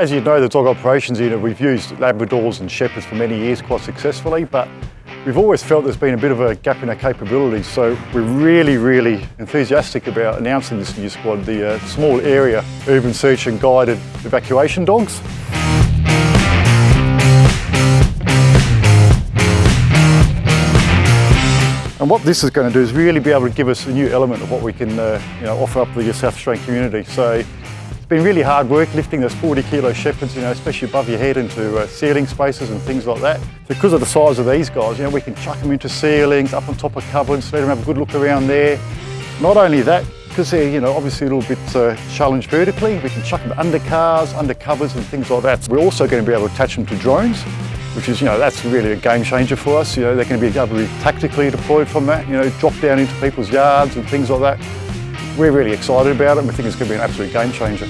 As you know, the dog operations unit, we've used Labradors and Shepherds for many years quite successfully, but we've always felt there's been a bit of a gap in our capabilities. So we're really, really enthusiastic about announcing this new squad, the uh, small area urban search and guided evacuation dogs. And what this is going to do is really be able to give us a new element of what we can uh, you know, offer up the South Australian community. So it's been really hard work lifting those 40 kilo shepherds, you know, especially above your head into uh, ceiling spaces and things like that. Because of the size of these guys, you know, we can chuck them into ceilings, up on top of cupboards, let them have a good look around there. Not only that, because they're, you know, obviously a little bit uh, challenged vertically, we can chuck them under cars, under covers and things like that. We're also going to be able to attach them to drones, which is, you know, that's really a game changer for us. You know, they're going to be able to be tactically deployed from that, you know, drop down into people's yards and things like that. We're really excited about it and we think it's going to be an absolute game changer.